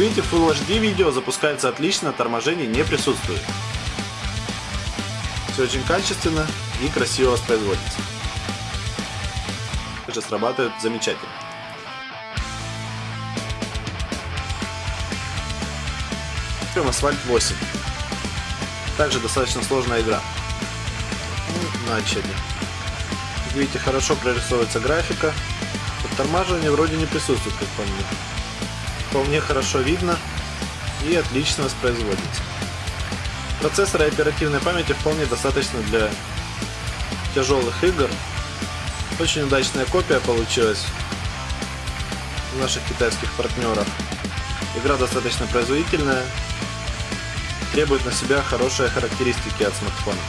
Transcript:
В Full HD видео запускается отлично, торможений не присутствует. Все очень качественно и красиво воспроизводится. Также срабатывает замечательно. Прям Асфальт 8. Также достаточно сложная игра. Ну, начали. Как видите, хорошо прорисовывается графика. Подтормаживание вроде не присутствует, как по мне вполне хорошо видно и отлично воспроизводится. Процессора и оперативной памяти вполне достаточно для тяжелых игр. Очень удачная копия получилась у наших китайских партнеров. Игра достаточно производительная, требует на себя хорошие характеристики от смартфона.